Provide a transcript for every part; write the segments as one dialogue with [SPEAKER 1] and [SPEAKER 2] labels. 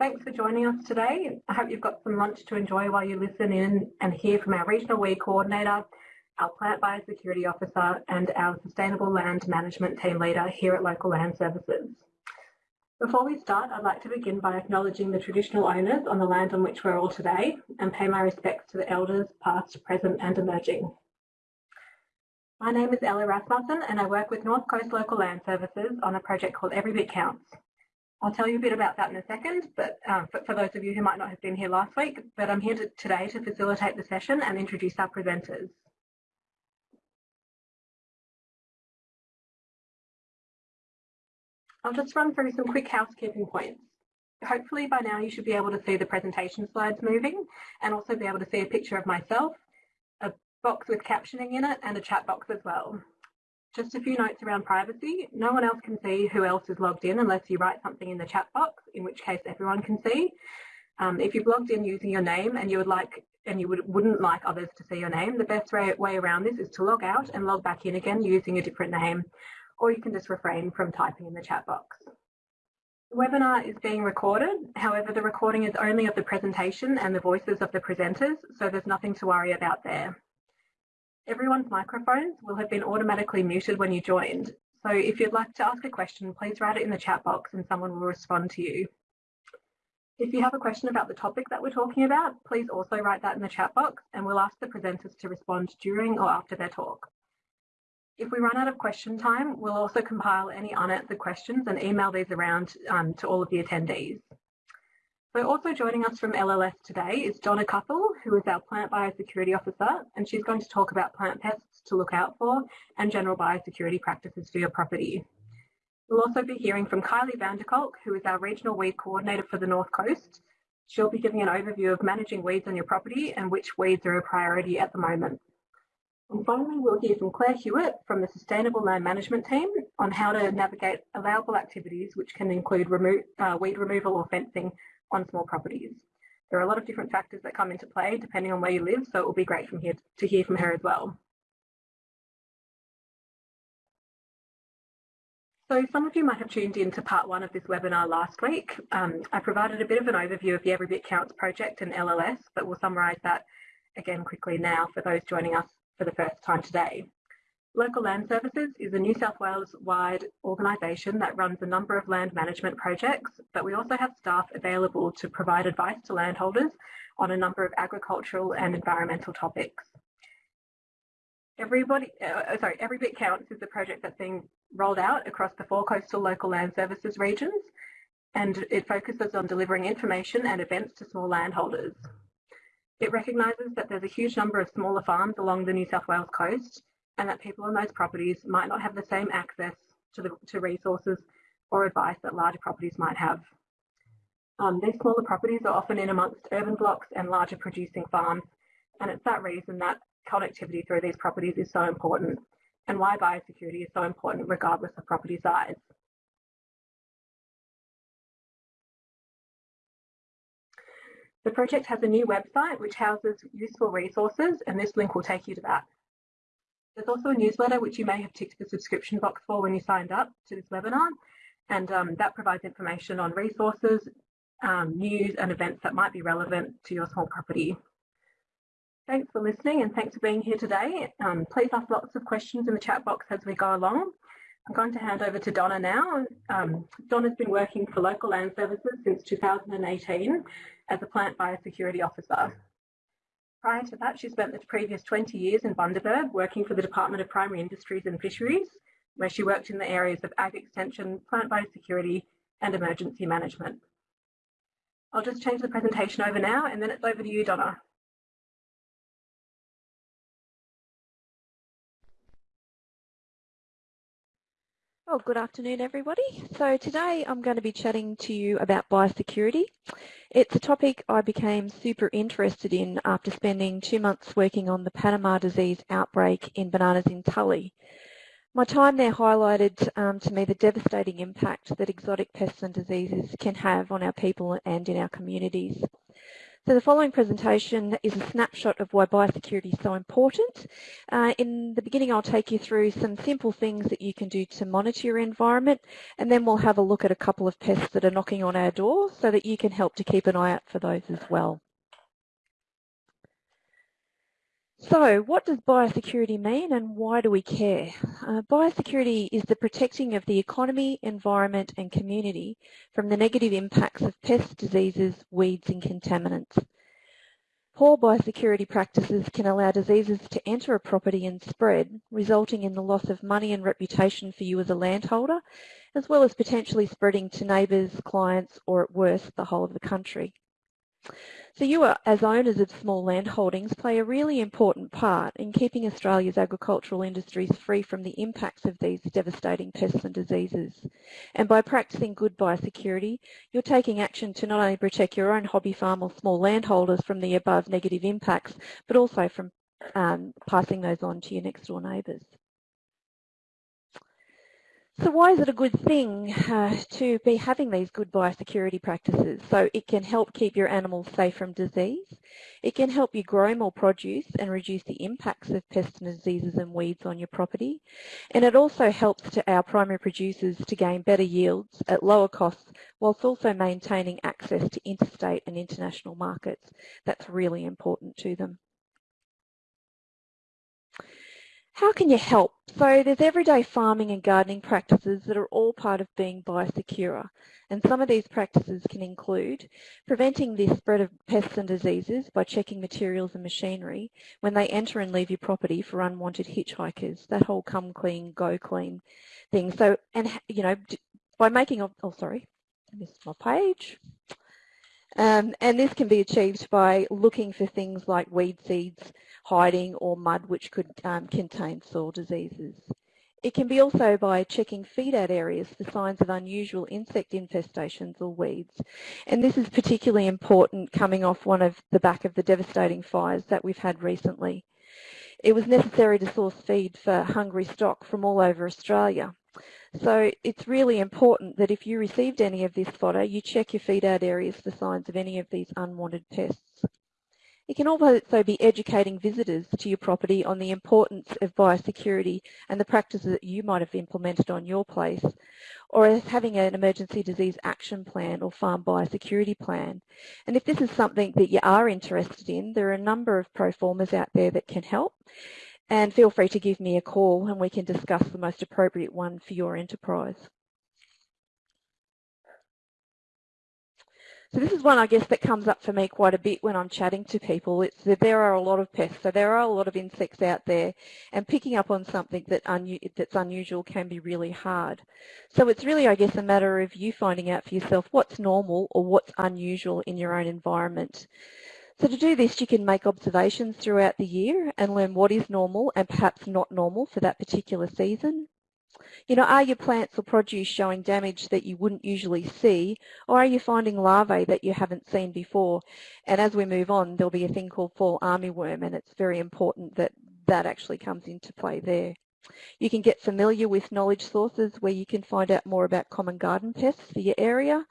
[SPEAKER 1] Thanks for joining us today. I hope you've got some lunch to enjoy while you listen in and hear from our Regional Weed Coordinator, our Plant Biosecurity Officer and our Sustainable Land Management Team Leader here at Local Land Services. Before we start, I'd like to begin by acknowledging the traditional owners on the land on which we're all today and pay my respects to the elders past, present and emerging. My name is Ella Rasmussen and I work with North Coast Local Land Services on a project called Every Bit Counts. I'll tell you a bit about that in a second, but um, for, those of you who might not have been here last week, but I'm here to, today to facilitate the session and introduce our presenters. I'll just run through some quick housekeeping points. Hopefully by now you should be able to see the presentation slides moving and also be able to see a picture of myself, a box with captioning in it and a chat box as well. Just a few notes around privacy. No one else can see who else is logged in unless you write something in the chat box, in which case everyone can see. Um, if you've logged in using your name and you would like and you would, wouldn't like others to see your name, the best way, way around this is to log out and log back in again using a different name, or you can just refrain from typing in the chat box. The webinar is being recorded, however the recording is only of the presentation and the voices of the presenters, so there's nothing to worry about there. Everyone's microphones will have been automatically muted when you joined. So if you'd like to ask a question, please write it in the chat box and someone will respond to you. If you have a question about the topic that we're talking about, please also write that in the chat box and we'll ask the presenters to respond during or after their talk. If we run out of question time, we'll also compile any unanswered questions and email these around um, to all of the attendees. So also joining us from LLS today is Donna Cuthell, who is our Plant Biosecurity Officer, and she's going to talk about plant pests to look out for and general biosecurity practices for your property. We'll also be hearing from Kylie Vanderkolk, who is our Regional Weed Coordinator for the North Coast. She'll be giving an overview of managing weeds on your property and which weeds are a priority at the moment. And finally, we'll hear from Claire Hewitt from the Sustainable Land Management Team on how to navigate allowable activities, which can include remo uh, weed removal or fencing on small properties. There are a lot of different factors that come into play depending on where you live, so it will be great from here to hear from her as well. So some of you might have tuned in to part one of this webinar last week. Um, I provided a bit of an overview of the Every Bit Counts project and LLS, but we'll summarise that again quickly now for those joining us for the first time today. Local Land Services is a New South Wales-wide organisation that runs a number of land management projects, but we also have staff available to provide advice to landholders on a number of agricultural and environmental topics. Everybody, uh, sorry, Every Bit Counts is a project that's being rolled out across the four coastal local land services regions, and it focuses on delivering information and events to small landholders. It recognises that there's a huge number of smaller farms along the New South Wales coast and that people on those properties might not have the same access to, the, to resources or advice that larger properties might have. Um, these smaller properties are often in amongst urban blocks and larger producing farms, and it's that reason that connectivity through these properties is so important and why biosecurity is so important regardless of property size. The project has a new website which houses useful resources and this link will take you to that. There's also a newsletter which you may have ticked the subscription box for when you signed up to this webinar and um, that provides information on resources, um, news and events that might be relevant to your small property. Thanks for listening and thanks for being here today. Um, please ask lots of questions in the chat box as we go along. I'm going to hand over to Donna now. Um, Donna's been working for Local Land Services since 2018 as a plant biosecurity officer. Prior to that, she spent the previous 20 years in Bundaberg working for the Department of Primary Industries and Fisheries, where she worked in the areas of ag extension, plant biosecurity and emergency management. I'll just change the presentation over now and then it's over to you, Donna.
[SPEAKER 2] Well, good afternoon, everybody. So today I'm going to be chatting to you about biosecurity. It's a topic I became super interested in after spending two months working on the Panama disease outbreak in bananas in Tully. My time there highlighted um, to me the devastating impact that exotic pests and diseases can have on our people and in our communities. So the following presentation is a snapshot of why biosecurity is so important. Uh, in the beginning I'll take you through some simple things that you can do to monitor your environment and then we'll have a look at a couple of pests that are knocking on our door so that you can help to keep an eye out for those as well. So what does biosecurity mean and why do we care? Uh, biosecurity is the protecting of the economy, environment and community from the negative impacts of pests, diseases, weeds and contaminants. Poor biosecurity practices can allow diseases to enter a property and spread, resulting in the loss of money and reputation for you as a landholder, as well as potentially spreading to neighbours, clients or at worst the whole of the country. So you are, as owners of small land holdings play a really important part in keeping Australia's agricultural industries free from the impacts of these devastating pests and diseases. And by practicing good biosecurity, you're taking action to not only protect your own hobby farm or small landholders from the above negative impacts, but also from um, passing those on to your next door neighbours. So why is it a good thing uh, to be having these good biosecurity practices? So it can help keep your animals safe from disease. It can help you grow more produce and reduce the impacts of pests and diseases and weeds on your property. And it also helps to our primary producers to gain better yields at lower costs whilst also maintaining access to interstate and international markets. That's really important to them. How can you help? So there's everyday farming and gardening practices that are all part of being biosecure. And some of these practices can include preventing the spread of pests and diseases by checking materials and machinery when they enter and leave your property for unwanted hitchhikers, that whole come clean, go clean thing. So, and you know, by making, oh sorry, I missed my page. Um, and this can be achieved by looking for things like weed seeds, hiding or mud which could um, contain soil diseases. It can be also by checking feed-out areas for signs of unusual insect infestations or weeds. And this is particularly important coming off one of the back of the devastating fires that we've had recently. It was necessary to source feed for hungry stock from all over Australia. So it's really important that if you received any of this fodder, you check your feed out areas for signs of any of these unwanted pests. It can also be educating visitors to your property on the importance of biosecurity and the practices that you might have implemented on your place, or as having an emergency disease action plan or farm biosecurity plan. And if this is something that you are interested in, there are a number of proformas out there that can help and feel free to give me a call and we can discuss the most appropriate one for your enterprise. So this is one, I guess, that comes up for me quite a bit when I'm chatting to people. It's that there are a lot of pests, so there are a lot of insects out there, and picking up on something that that's unusual can be really hard. So it's really, I guess, a matter of you finding out for yourself what's normal or what's unusual in your own environment. So to do this, you can make observations throughout the year and learn what is normal and perhaps not normal for that particular season. You know, are your plants or produce showing damage that you wouldn't usually see, or are you finding larvae that you haven't seen before? And as we move on, there'll be a thing called fall armyworm, and it's very important that that actually comes into play there. You can get familiar with knowledge sources where you can find out more about common garden pests for your area,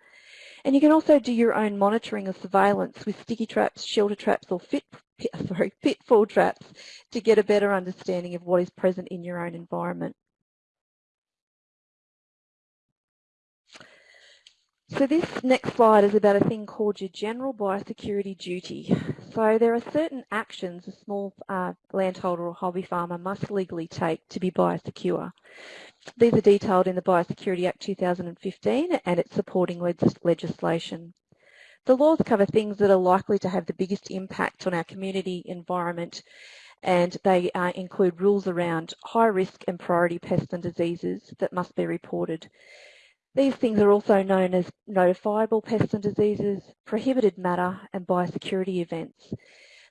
[SPEAKER 2] and you can also do your own monitoring or surveillance with sticky traps, shelter traps or fit, sorry, pitfall traps to get a better understanding of what is present in your own environment. So this next slide is about a thing called your general biosecurity duty. So there are certain actions a small uh, landholder or hobby farmer must legally take to be biosecure. These are detailed in the Biosecurity Act 2015 and its supporting legislation. The laws cover things that are likely to have the biggest impact on our community environment and they uh, include rules around high risk and priority pests and diseases that must be reported. These things are also known as notifiable pests and diseases, prohibited matter and biosecurity events.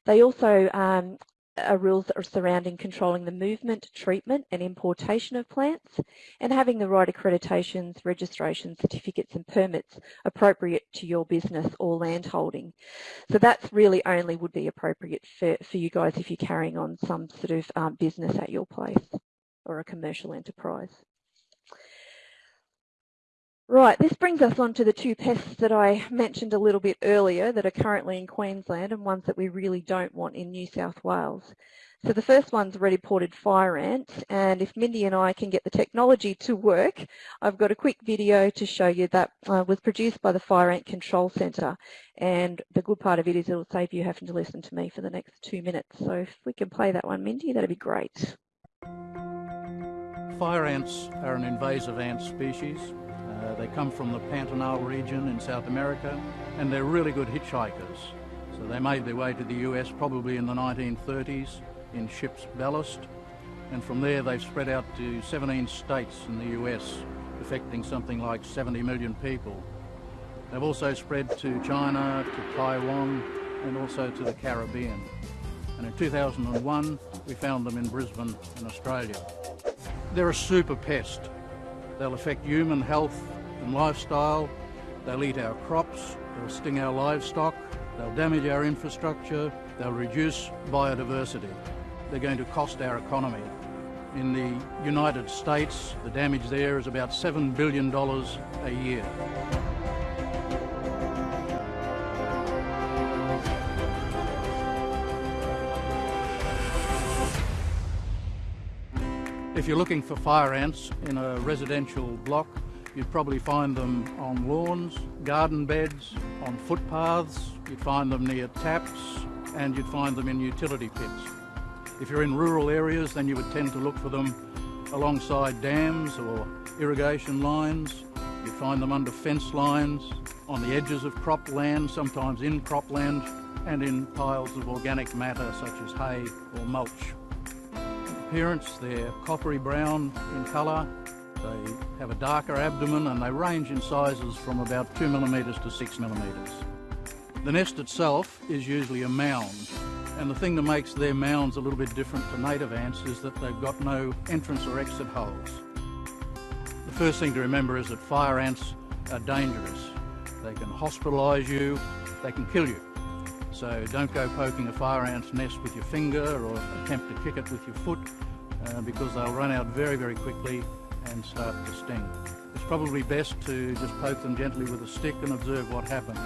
[SPEAKER 2] They also um, are rules surrounding controlling the movement, treatment and importation of plants and having the right accreditations, registrations, certificates and permits appropriate to your business or land holding. So that's really only would be appropriate for, for you guys if you're carrying on some sort of um, business at your place or a commercial enterprise. Right, this brings us on to the two pests that I mentioned a little bit earlier that are currently in Queensland and ones that we really don't want in New South Wales. So the first one's red imported fire ant, and if Mindy and I can get the technology to work, I've got a quick video to show you that uh, was produced by the Fire Ant Control Centre. And the good part of it is it'll save you having to listen to me for the next two minutes. So if we can play that one, Mindy, that'd be great.
[SPEAKER 3] Fire ants are an invasive ant species they come from the Pantanal region in South America and they're really good hitchhikers. So they made their way to the US probably in the 1930s in ship's ballast and from there they've spread out to 17 states in the US affecting something like 70 million people. They've also spread to China, to Taiwan and also to the Caribbean. And in 2001 we found them in Brisbane in Australia. They're a super pest They'll affect human health and lifestyle. They'll eat our crops. They'll sting our livestock. They'll damage our infrastructure. They'll reduce biodiversity. They're going to cost our economy. In the United States, the damage there is about $7 billion a year. If you're looking for fire ants in a residential block, you'd probably find them on lawns, garden beds, on footpaths, you'd find them near taps, and you'd find them in utility pits. If you're in rural areas, then you would tend to look for them alongside dams or irrigation lines. You'd find them under fence lines, on the edges of cropland, sometimes in cropland, and in piles of organic matter such as hay or mulch appearance. They're coppery brown in colour. They have a darker abdomen and they range in sizes from about 2 millimetres to 6 millimetres. The nest itself is usually a mound and the thing that makes their mounds a little bit different to native ants is that they've got no entrance or exit holes. The first thing to remember is that fire ants are dangerous. They can hospitalise you, they can kill you. So don't go poking a fire ant's nest with your finger or attempt to kick it with your foot uh, because they'll run out very, very quickly and start to sting. It's probably best to just poke them gently with a stick and observe what happens.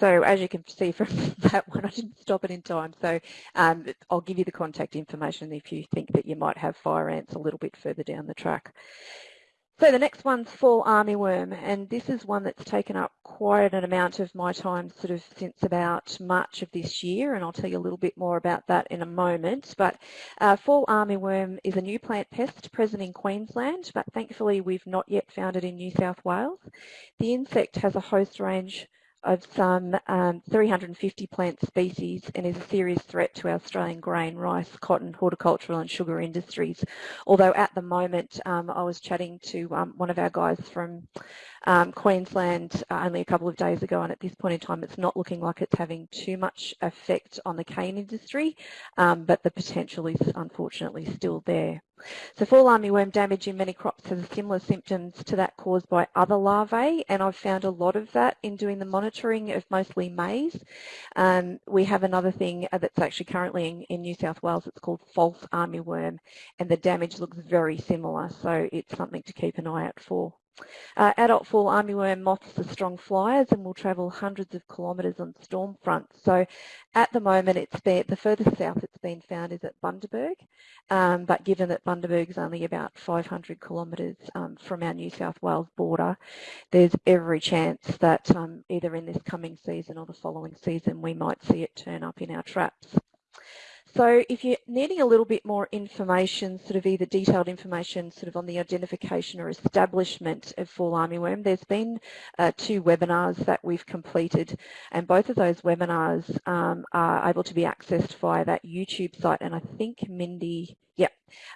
[SPEAKER 2] So as you can see from that one, I didn't stop it in time. So um, I'll give you the contact information if you think that you might have fire ants a little bit further down the track. So the next one's fall armyworm, and this is one that's taken up quite an amount of my time sort of since about March of this year, and I'll tell you a little bit more about that in a moment. But uh, fall armyworm is a new plant pest present in Queensland, but thankfully we've not yet found it in New South Wales. The insect has a host range of some um, 350 plant species and is a serious threat to our Australian grain, rice, cotton, horticultural and sugar industries. Although at the moment um, I was chatting to um, one of our guys from um, Queensland uh, only a couple of days ago and at this point in time it's not looking like it's having too much effect on the cane industry um, but the potential is unfortunately still there. So fall armyworm damage in many crops has similar symptoms to that caused by other larvae and I've found a lot of that in doing the monitoring of mostly maize. Um, we have another thing uh, that's actually currently in, in New South Wales, it's called false armyworm and the damage looks very similar so it's something to keep an eye out for. Uh, adult fall armyworm moths are strong flyers and will travel hundreds of kilometres on storm fronts. So at the moment, it's been, the furthest south it's been found is at Bundaberg, um, but given that Bundaberg is only about 500 kilometres um, from our New South Wales border, there's every chance that um, either in this coming season or the following season we might see it turn up in our traps. So if you're needing a little bit more information, sort of either detailed information sort of on the identification or establishment of fall armyworm, there's been uh, two webinars that we've completed and both of those webinars um, are able to be accessed via that YouTube site and I think Mindy Yep,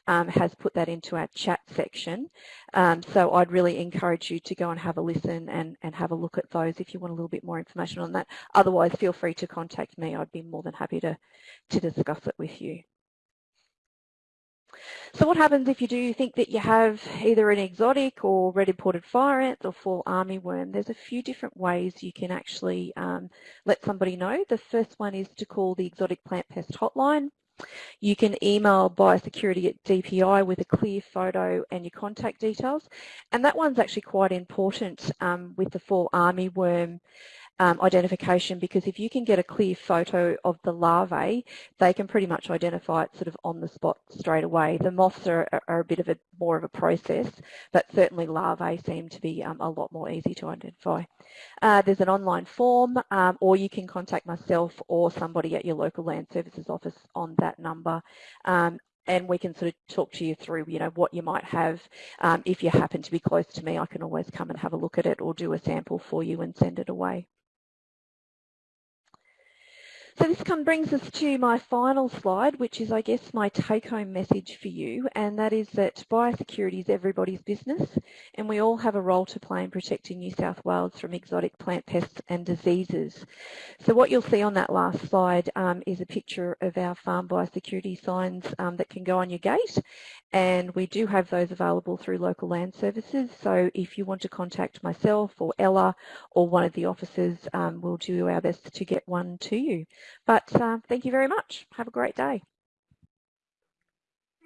[SPEAKER 2] um, has put that into our chat section. Um, so I'd really encourage you to go and have a listen and, and have a look at those if you want a little bit more information on that. Otherwise, feel free to contact me. I'd be more than happy to, to discuss it with you. So what happens if you do think that you have either an exotic or red imported fire ants or fall armyworm? There's a few different ways you can actually um, let somebody know. The first one is to call the exotic plant pest hotline. You can email biosecurity at DPI with a clear photo and your contact details. And that one's actually quite important um, with the fall armyworm um, identification because if you can get a clear photo of the larvae, they can pretty much identify it sort of on the spot straight away. The moths are, are a bit of a more of a process, but certainly larvae seem to be um, a lot more easy to identify. Uh, there's an online form um, or you can contact myself or somebody at your local land services office on that number. Um, and we can sort of talk to you through, you know, what you might have. Um, if you happen to be close to me, I can always come and have a look at it or do a sample for you and send it away. So this brings us to my final slide, which is, I guess, my take-home message for you, and that is that biosecurity is everybody's business, and we all have a role to play in protecting New South Wales from exotic plant pests and diseases. So what you'll see on that last slide um, is a picture of our farm biosecurity signs um, that can go on your gate, and we do have those available through local land services. So if you want to contact myself or Ella or one of the officers, um, we'll do our best to get one to you. But uh, thank you very much. Have a great day.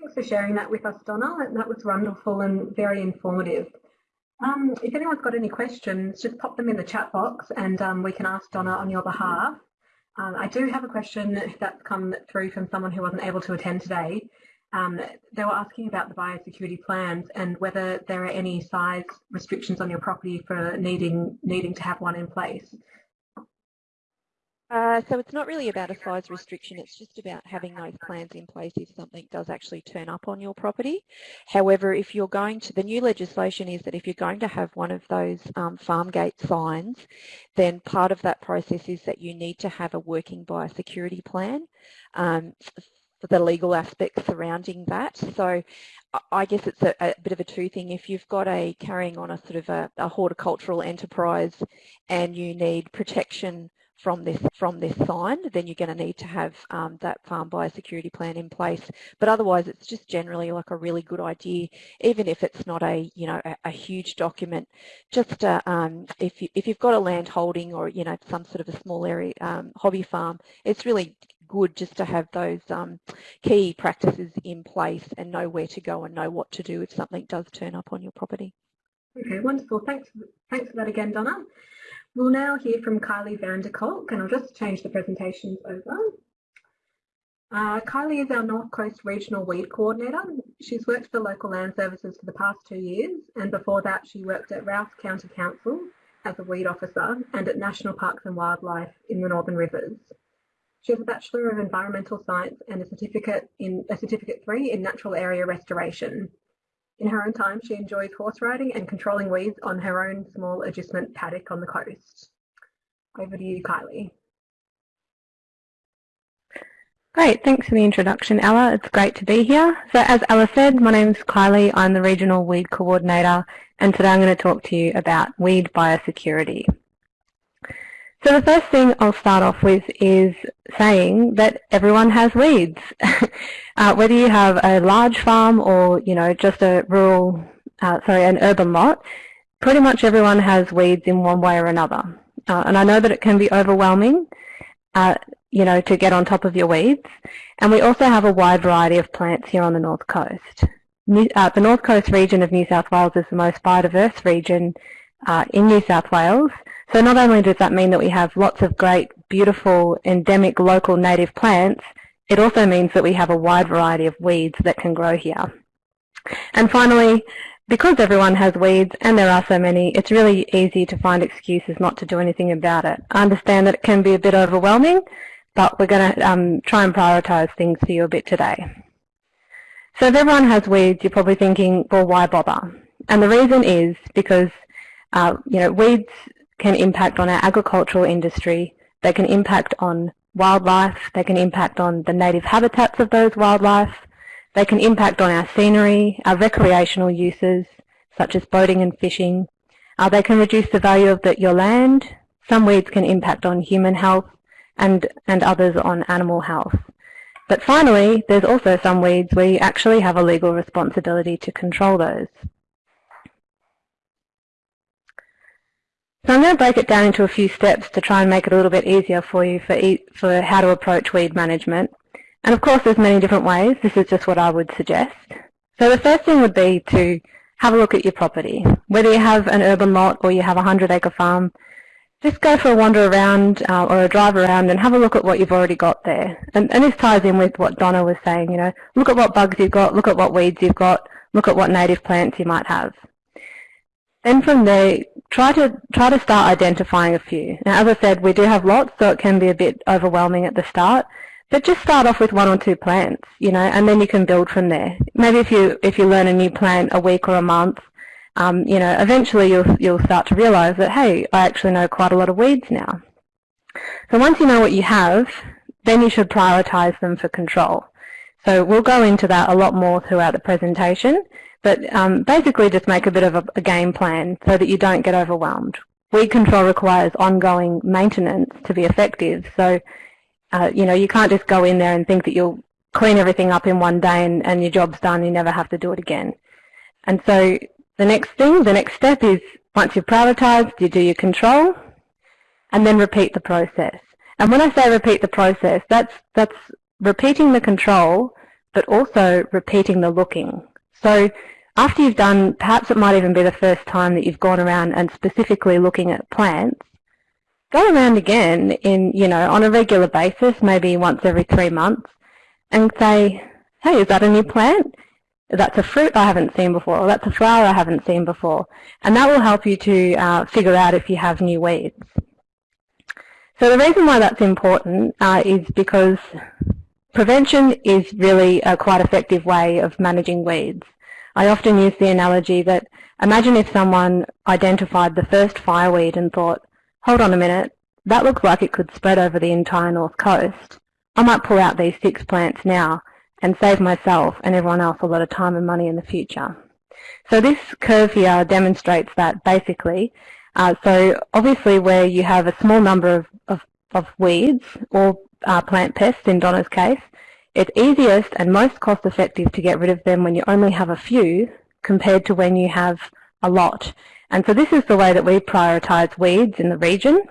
[SPEAKER 1] Thanks for sharing that with us, Donna. That was wonderful and very informative. Um, if anyone's got any questions, just pop them in the chat box and um, we can ask Donna on your behalf. Um, I do have a question that's come through from someone who wasn't able to attend today. Um, they were asking about the biosecurity plans and whether there are any size restrictions on your property for needing needing to have one in place.
[SPEAKER 2] Uh, so it's not really about a size restriction, it's just about having those plans in place if something does actually turn up on your property. However, if you're going to, the new legislation is that if you're going to have one of those um, farm gate signs, then part of that process is that you need to have a working biosecurity plan um, for the legal aspects surrounding that. So I guess it's a, a, bit of a two thing. If you've got a carrying on a sort of a, a horticultural enterprise and you need protection from this from this sign, then you're going to need to have um, that farm biosecurity plan in place. But otherwise, it's just generally like a really good idea, even if it's not a you know a, a huge document. Just uh, um, if you, if you've got a land holding or you know some sort of a small area um, hobby farm, it's really good just to have those um, key practices in place and know where to go and know what to do if something does turn up on your property.
[SPEAKER 1] Okay, wonderful. Thanks, thanks for that again, Donna. We'll now hear from Kylie Vanderkolk, and I'll just change the presentations over. Uh, Kylie is our North Coast Regional Weed Coordinator. She's worked for local land services for the past two years, and before that she worked at Rous County Council as a weed officer and at National Parks and Wildlife in the Northern Rivers. She has a Bachelor of Environmental Science and a certificate in a certificate three in natural area restoration. In her own time, she enjoys horse riding and controlling weeds on her own small agistment paddock on the coast. Over to you, Kylie.
[SPEAKER 4] Great, thanks for the introduction, Ella. It's great to be here. So as Ella said, my name's Kylie. I'm the Regional Weed Coordinator, and today I'm going to talk to you about weed biosecurity. So the first thing I'll start off with is saying that everyone has weeds. uh, whether you have a large farm or, you know, just a rural, uh, sorry, an urban lot, pretty much everyone has weeds in one way or another. Uh, and I know that it can be overwhelming, uh, you know, to get on top of your weeds. And we also have a wide variety of plants here on the North Coast. New, uh, the North Coast region of New South Wales is the most biodiverse region uh, in New South Wales so not only does that mean that we have lots of great, beautiful, endemic local native plants, it also means that we have a wide variety of weeds that can grow here. And finally, because everyone has weeds and there are so many, it's really easy to find excuses not to do anything about it. I understand that it can be a bit overwhelming, but we're going to um, try and prioritise things for you a bit today. So if everyone has weeds, you're probably thinking, well, why bother? And the reason is because, uh, you know, weeds can impact on our agricultural industry, they can impact on wildlife, they can impact on the native habitats of those wildlife, they can impact on our scenery, our recreational uses, such as boating and fishing. Uh, they can reduce the value of the, your land. Some weeds can impact on human health and, and others on animal health. But finally, there's also some weeds where you actually have a legal responsibility to control those. So I'm going to break it down into a few steps to try and make it a little bit easier for you for, e for how to approach weed management. And of course there's many different ways, this is just what I would suggest. So the first thing would be to have a look at your property. Whether you have an urban lot or you have a 100 acre farm, just go for a wander around uh, or a drive around and have a look at what you've already got there. And, and this ties in with what Donna was saying, you know, look at what bugs you've got, look at what weeds you've got, look at what native plants you might have. Then from there, try to try to start identifying a few. Now, as I said, we do have lots, so it can be a bit overwhelming at the start. But just start off with one or two plants, you know, and then you can build from there. Maybe if you if you learn a new plant a week or a month, um, you know, eventually you'll you'll start to realise that hey, I actually know quite a lot of weeds now. So once you know what you have, then you should prioritise them for control. So we'll go into that a lot more throughout the presentation. But um, basically just make a bit of a, a game plan so that you don't get overwhelmed. Weed control requires ongoing maintenance to be effective. So, uh, you know, you can't just go in there and think that you'll clean everything up in one day and, and your job's done, you never have to do it again. And so the next thing, the next step is once you've prioritised, you do your control and then repeat the process. And when I say repeat the process, that's, that's repeating the control but also repeating the looking. So after you've done, perhaps it might even be the first time that you've gone around and specifically looking at plants, go around again in, you know, on a regular basis, maybe once every three months, and say, hey, is that a new plant? That's a fruit I haven't seen before, or that's a flower I haven't seen before. And that will help you to uh, figure out if you have new weeds. So the reason why that's important uh, is because Prevention is really a quite effective way of managing weeds. I often use the analogy that imagine if someone identified the first fireweed and thought, hold on a minute, that looks like it could spread over the entire north coast. I might pull out these six plants now and save myself and everyone else a lot of time and money in the future. So this curve here demonstrates that basically. Uh, so obviously where you have a small number of, of, of weeds or uh, plant pests in Donna's case, it's easiest and most cost effective to get rid of them when you only have a few compared to when you have a lot. And so this is the way that we prioritise weeds in the region.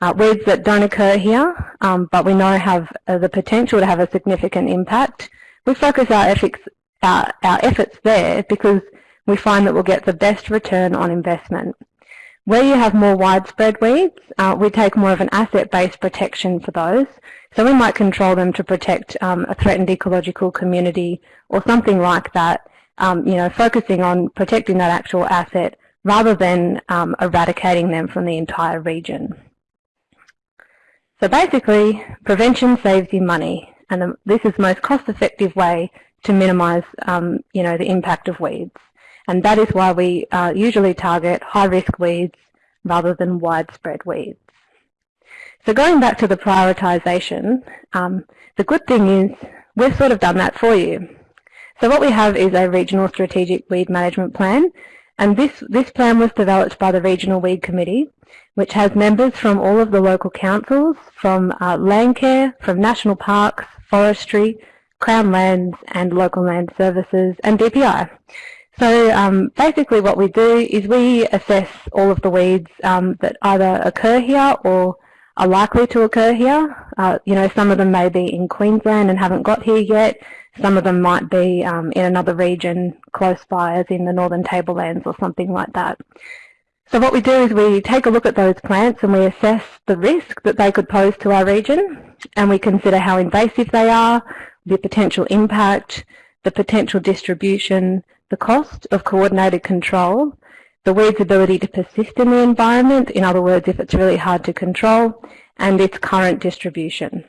[SPEAKER 4] Uh, weeds that don't occur here, um, but we know have uh, the potential to have a significant impact. We focus our efforts, our, efforts there because we find that we'll get the best return on investment. Where you have more widespread weeds, uh, we take more of an asset-based protection for those. So we might control them to protect um, a threatened ecological community or something like that, um, you know, focusing on protecting that actual asset rather than um, eradicating them from the entire region. So basically, prevention saves you money, and this is the most cost-effective way to minimise, um, you know, the impact of weeds. And that is why we uh, usually target high-risk weeds rather than widespread weeds. So going back to the prioritisation, um, the good thing is we've sort of done that for you. So what we have is a regional strategic weed management plan and this, this plan was developed by the Regional Weed Committee which has members from all of the local councils, from uh, Landcare, from national parks, forestry, Crown Lands and Local Land Services and DPI. So um, basically what we do is we assess all of the weeds um, that either occur here or are likely to occur here. Uh, you know, some of them may be in Queensland and haven't got here yet. Some of them might be um, in another region close by, as in the Northern Tablelands or something like that. So what we do is we take a look at those plants and we assess the risk that they could pose to our region and we consider how invasive they are, the potential impact, the potential distribution, the cost of coordinated control, the weed's ability to persist in the environment, in other words, if it's really hard to control, and its current distribution.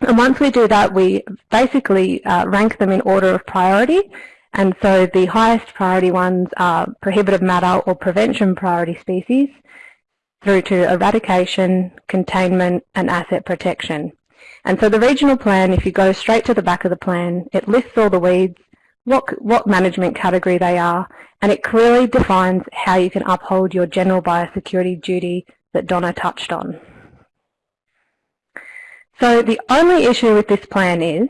[SPEAKER 4] And once we do that, we basically uh, rank them in order of priority. And so the highest priority ones are prohibitive matter or prevention priority species through to eradication, containment, and asset protection. And so the regional plan, if you go straight to the back of the plan, it lists all the weeds what, what management category they are, and it clearly defines how you can uphold your general biosecurity duty that Donna touched on. So the only issue with this plan is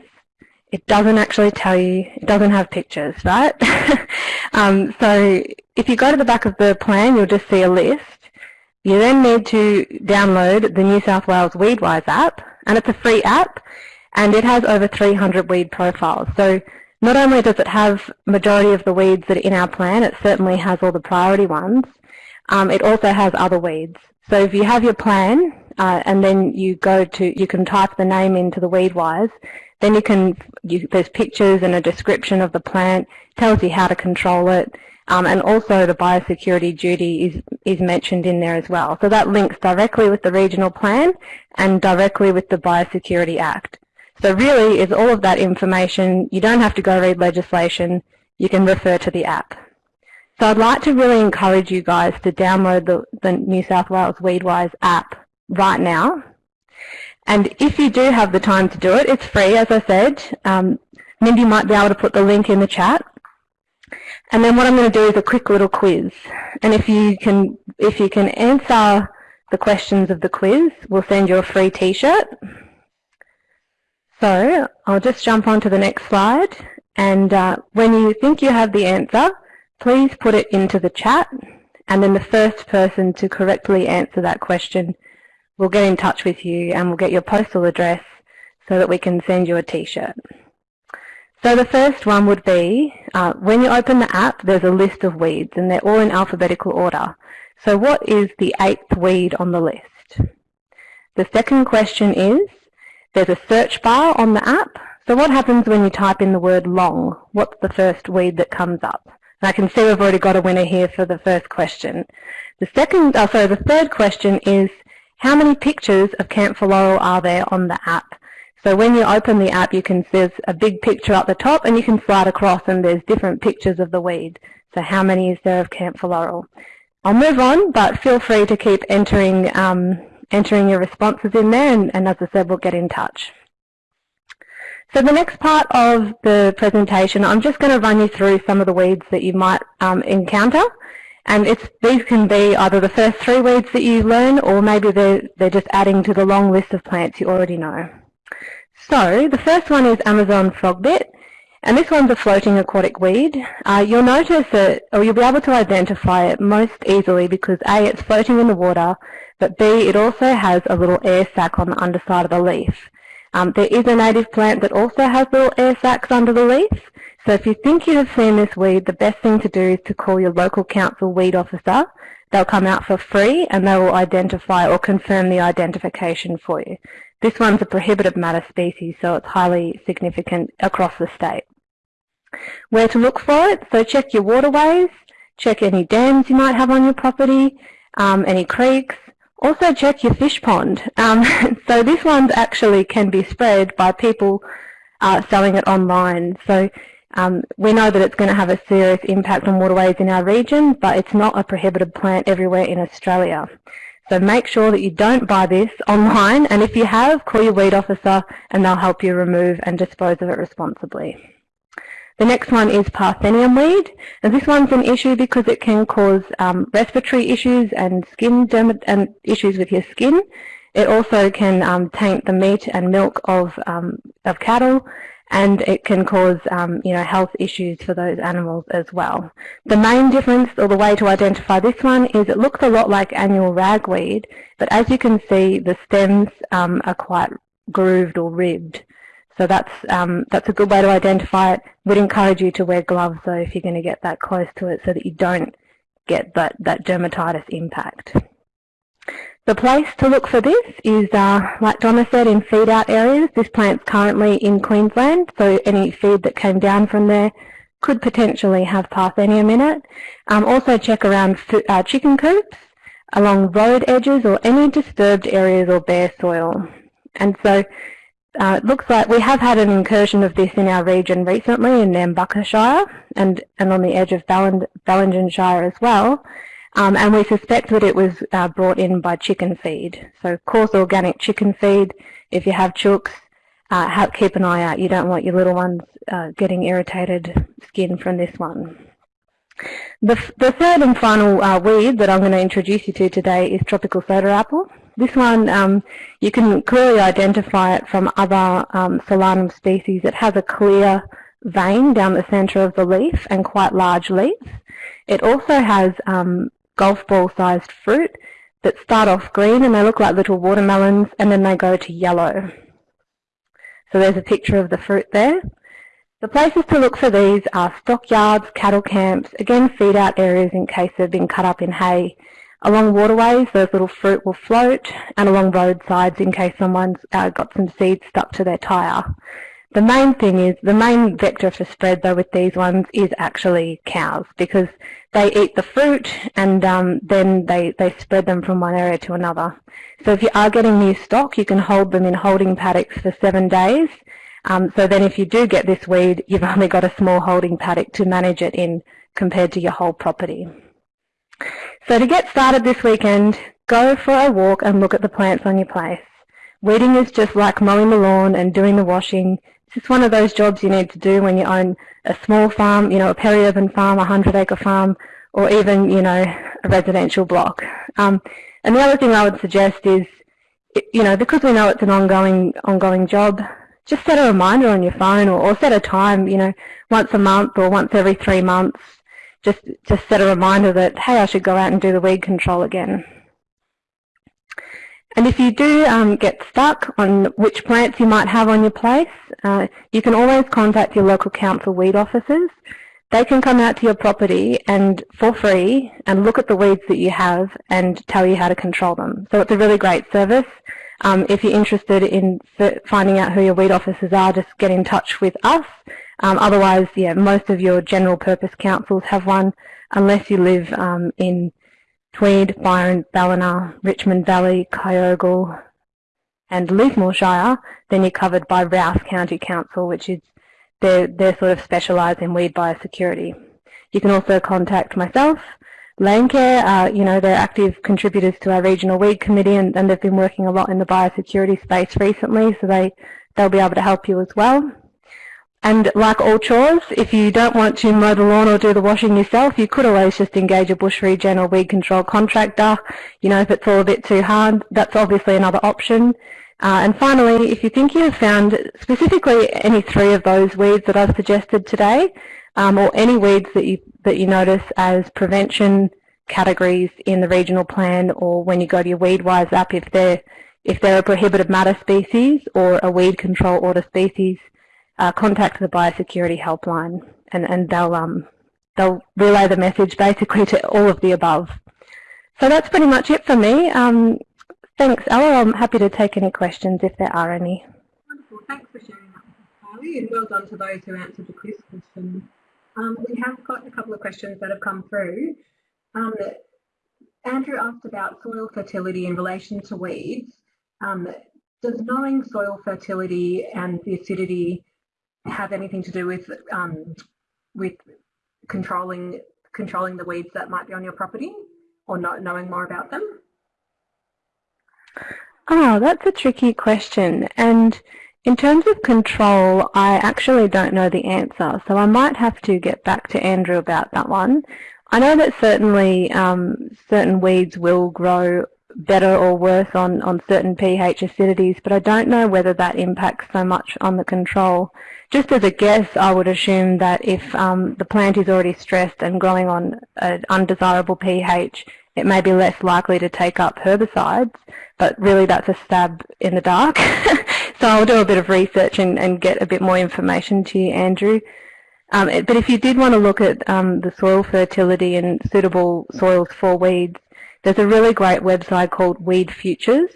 [SPEAKER 4] it doesn't actually tell you, it doesn't have pictures, right? um, so if you go to the back of the plan, you'll just see a list. You then need to download the New South Wales Weedwise app, and it's a free app, and it has over 300 weed profiles. So not only does it have majority of the weeds that are in our plan, it certainly has all the priority ones, um, it also has other weeds. So if you have your plan uh, and then you go to, you can type the name into the Weedwise, then you can, you, there's pictures and a description of the plant, tells you how to control it, um, and also the biosecurity duty is, is mentioned in there as well. So that links directly with the regional plan and directly with the Biosecurity Act. So really is all of that information, you don't have to go read legislation, you can refer to the app. So I'd like to really encourage you guys to download the, the New South Wales Weedwise app right now. And if you do have the time to do it, it's free, as I said. Um, Mindy might be able to put the link in the chat. And then what I'm going to do is a quick little quiz. And if you can, if you can answer the questions of the quiz, we'll send you a free t-shirt. So I'll just jump on to the next slide. And uh, when you think you have the answer, please put it into the chat. And then the first person to correctly answer that question will get in touch with you and we'll get your postal address so that we can send you a t-shirt. So the first one would be, uh, when you open the app, there's a list of weeds and they're all in alphabetical order. So what is the eighth weed on the list? The second question is, there's a search bar on the app. So what happens when you type in the word long? What's the first weed that comes up? And I can see we've already got a winner here for the first question. The second, oh, sorry, the third question is, how many pictures of camphor laurel are there on the app? So when you open the app, you can see there's a big picture at the top and you can slide across and there's different pictures of the weed. So how many is there of camphor laurel? I'll move on, but feel free to keep entering um, entering your responses in there, and, and as I said, we'll get in touch. So the next part of the presentation, I'm just going to run you through some of the weeds that you might um, encounter. And it's, these can be either the first three weeds that you learn or maybe they're, they're just adding to the long list of plants you already know. So the first one is Amazon frogbit. And this one's a floating aquatic weed. Uh, you'll notice that, or you'll be able to identify it most easily because A, it's floating in the water, but B, it also has a little air sac on the underside of the leaf. Um, there is a native plant that also has little air sacs under the leaf. So if you think you have seen this weed, the best thing to do is to call your local council weed officer. They'll come out for free and they will identify or confirm the identification for you. This one's a prohibited matter species, so it's highly significant across the state. Where to look for it? So check your waterways, check any dams you might have on your property, um, any creeks, also check your fish pond. Um, so this one actually can be spread by people uh, selling it online. So um, we know that it's going to have a serious impact on waterways in our region, but it's not a prohibited plant everywhere in Australia. So make sure that you don't buy this online, and if you have, call your weed officer and they'll help you remove and dispose of it responsibly. The next one is Parthenium weed, and this one's an issue because it can cause um, respiratory issues and skin and issues with your skin. It also can um, taint the meat and milk of um, of cattle, and it can cause um, you know health issues for those animals as well. The main difference, or the way to identify this one, is it looks a lot like annual ragweed, but as you can see, the stems um, are quite grooved or ribbed. So that's, um, that's a good way to identify it. Would encourage you to wear gloves though if you're going to get that close to it so that you don't get that, that dermatitis impact. The place to look for this is, uh, like Donna said, in feed out areas. This plant's currently in Queensland, so any feed that came down from there could potentially have parthenium in it. Um, also check around uh, chicken coops, along road edges or any disturbed areas or bare soil. And so uh, it looks like we have had an incursion of this in our region recently in Nambucca and, and on the edge of Bellingen Shire as well. Um, and we suspect that it was uh, brought in by chicken feed. So coarse organic chicken feed, if you have chooks, uh, have, keep an eye out. You don't want your little ones uh, getting irritated skin from this one. The, the third and final uh, weed that I'm going to introduce you to today is tropical soda apple. This one, um, you can clearly identify it from other um, Solanum species. It has a clear vein down the centre of the leaf and quite large leaves. It also has um, golf ball sized fruit that start off green and they look like little watermelons and then they go to yellow. So there's a picture of the fruit there. The places to look for these are stockyards, cattle camps, again feed out areas in case they've been cut up in hay. Along waterways, those little fruit will float, and along roadsides in case someone's uh, got some seeds stuck to their tyre. The main thing is, the main vector for spread though with these ones is actually cows because they eat the fruit and um, then they, they spread them from one area to another. So if you are getting new stock, you can hold them in holding paddocks for seven days. Um, so then if you do get this weed, you've only got a small holding paddock to manage it in compared to your whole property. So to get started this weekend, go for a walk and look at the plants on your place. Weeding is just like mowing the lawn and doing the washing. It's just one of those jobs you need to do when you own a small farm, you know, a peri-urban farm, a 100-acre farm, or even, you know, a residential block. Um, and the other thing I would suggest is, you know, because we know it's an ongoing, ongoing job, just set a reminder on your phone or, or set a time, you know, once a month or once every three months. Just, just set a reminder that, hey, I should go out and do the weed control again. And if you do um, get stuck on which plants you might have on your place, uh, you can always contact your local council weed officers. They can come out to your property and for free and look at the weeds that you have and tell you how to control them. So it's a really great service. Um, if you're interested in finding out who your weed officers are, just get in touch with us. Um, otherwise, yeah, most of your general purpose councils have one, unless you live um, in Tweed, Byron, Ballina, Richmond Valley, Kyogle and Lismore Shire, then you're covered by Rous County Council, which is they're, they're sort of specialised in weed biosecurity. You can also contact myself, Landcare, uh, you know, they're active contributors to our regional weed committee and, and they've been working a lot in the biosecurity space recently, so they, they'll be able to help you as well. And like all chores, if you don't want to mow the lawn or do the washing yourself, you could always just engage a bush regen or weed control contractor. You know, if it's all a bit too hard, that's obviously another option. Uh, and finally, if you think you have found specifically any three of those weeds that I've suggested today, um, or any weeds that you, that you notice as prevention categories in the regional plan or when you go to your WeedWise app, if they're, if they're a prohibited matter species or a weed control order species, uh, contact the biosecurity helpline and, and they'll, um, they'll relay the message basically to all of the above. So that's pretty much it for me. Um, thanks, Ella. I'm happy to take any questions if there are any.
[SPEAKER 1] Wonderful. Thanks for sharing that us, and well done to those who answered the quiz question. Um, we have got a couple of questions that have come through. Um, Andrew asked about soil fertility in relation to weeds. Um, does knowing soil fertility and the acidity have anything to do with um, with controlling controlling the weeds that might be on your property or not knowing more about them?
[SPEAKER 4] Oh, that's a tricky question. And in terms of control, I actually don't know the answer. So I might have to get back to Andrew about that one. I know that certainly um, certain weeds will grow better or worse on, on certain pH acidities, but I don't know whether that impacts so much on the control. Just as a guess, I would assume that if um, the plant is already stressed and growing on an undesirable pH, it may be less likely to take up herbicides, but really that's a stab in the dark. so I'll do a bit of research and, and get a bit more information to you, Andrew. Um, but if you did want to look at um, the soil fertility and suitable soils for weeds, there's a really great website called Weed Futures.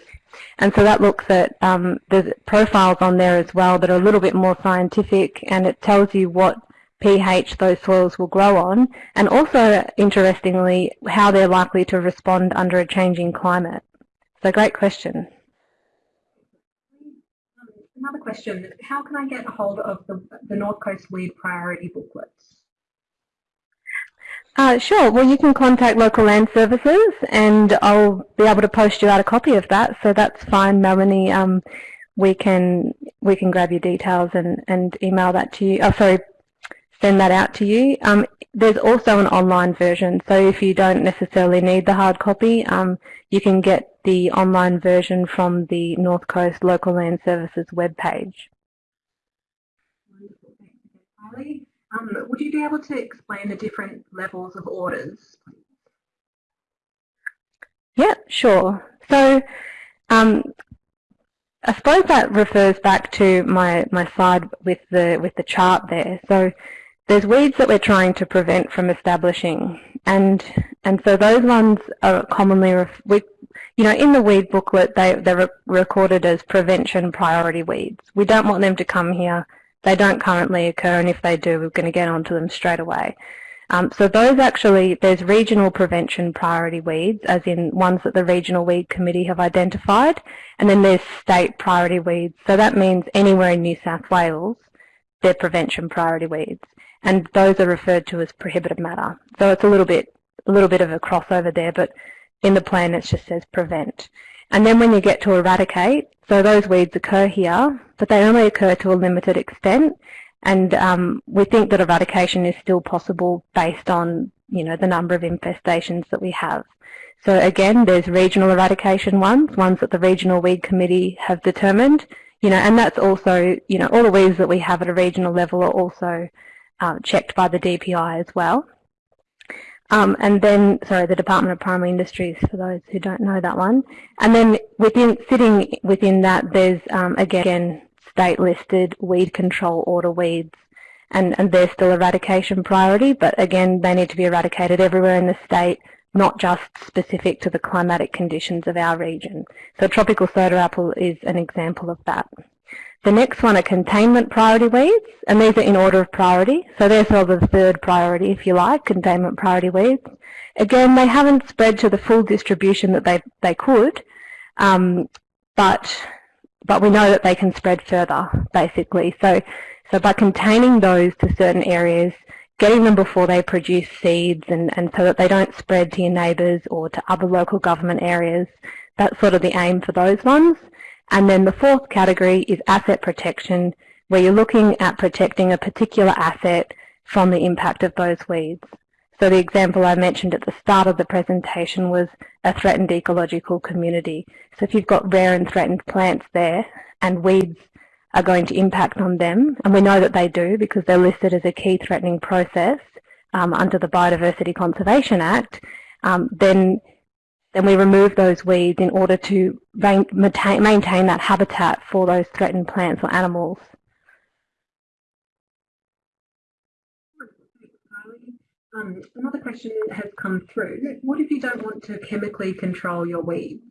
[SPEAKER 4] And so that looks at, um, profiles on there as well that are a little bit more scientific and it tells you what pH those soils will grow on and also, interestingly, how they're likely to respond under a changing climate. So great question.
[SPEAKER 1] Another question, how can I get a hold of the, the North Coast Weed Priority booklets?
[SPEAKER 4] Uh, sure. Well, you can contact local land services, and I'll be able to post you out a copy of that. So that's fine, Melanie. Um, we can we can grab your details and and email that to you. Oh, sorry, send that out to you. Um, there's also an online version, so if you don't necessarily need the hard copy, um, you can get the online version from the North Coast Local Land Services webpage.
[SPEAKER 1] Wonderful, thanks again, Um, would you be able to explain the different levels of orders?
[SPEAKER 4] Yeah, sure. So um, I suppose that refers back to my, my slide with the with the chart there. So there's weeds that we're trying to prevent from establishing, and and so those ones are commonly we, you know in the weed booklet they they're recorded as prevention priority weeds. We don't want them to come here. They don't currently occur, and if they do, we're going to get onto them straight away. Um, so those actually, there's regional prevention priority weeds, as in ones that the Regional Weed Committee have identified, and then there's state priority weeds. So that means anywhere in New South Wales, they're prevention priority weeds, and those are referred to as prohibited matter. So it's a little bit, a little bit of a crossover there, but in the plan it just says prevent. And then when you get to eradicate, so those weeds occur here, but they only occur to a limited extent, and um, we think that eradication is still possible based on you know the number of infestations that we have. So again, there's regional eradication ones, ones that the regional weed committee have determined, you know, and that's also you know all the weeds that we have at a regional level are also uh, checked by the DPI as well. Um, and then, sorry, the Department of Primary Industries, for those who don't know that one. And then within, sitting within that, there's um, again state-listed weed control order weeds and, and they're still eradication priority, but again, they need to be eradicated everywhere in the state, not just specific to the climatic conditions of our region. So tropical soda apple is an example of that. The next one are containment priority weeds, and these are in order of priority. So they're sort of the third priority, if you like, containment priority weeds. Again, they haven't spread to the full distribution that they, they could, um, but but we know that they can spread further, basically. So, so by containing those to certain areas, getting them before they produce seeds and, and so that they don't spread to your neighbours or to other local government areas, that's sort of the aim for those ones. And then the fourth category is asset protection, where you're looking at protecting a particular asset from the impact of those weeds. So the example I mentioned at the start of the presentation was a threatened ecological community. So if you've got rare and threatened plants there and weeds are going to impact on them, and we know that they do because they're listed as a key threatening process um, under the Biodiversity Conservation Act, um, then then we remove those weeds in order to maintain, maintain that habitat for those threatened plants or animals.
[SPEAKER 1] Um, another question has come through. What if you don't want to chemically control your weeds?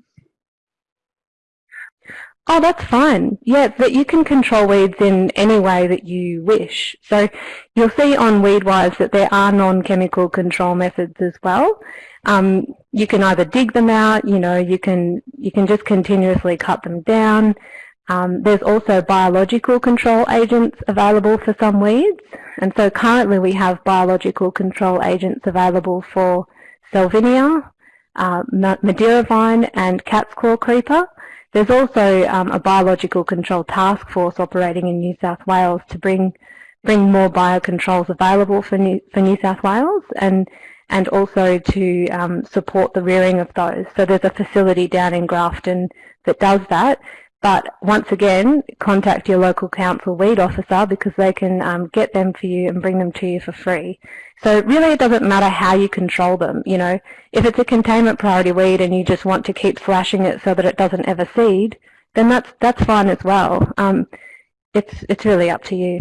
[SPEAKER 4] Oh, that's fine. Yeah, but you can control weeds in any way that you wish. So you'll see on Weedwise that there are non-chemical control methods as well. Um, you can either dig them out, you know, you can you can just continuously cut them down. Um, there's also biological control agents available for some weeds. And so currently we have biological control agents available for Salvinia, uh, Madeira vine and cat's claw creeper. There's also um, a biological control task force operating in New South Wales to bring bring more biocontrols available for New, for New South Wales and and also to um, support the rearing of those. So there's a facility down in Grafton that does that. But once again, contact your local council weed officer because they can um, get them for you and bring them to you for free. So really it doesn't matter how you control them. You know, if it's a containment priority weed and you just want to keep slashing it so that it doesn't ever seed, then that's that's fine as well. Um, it's it's really up to you.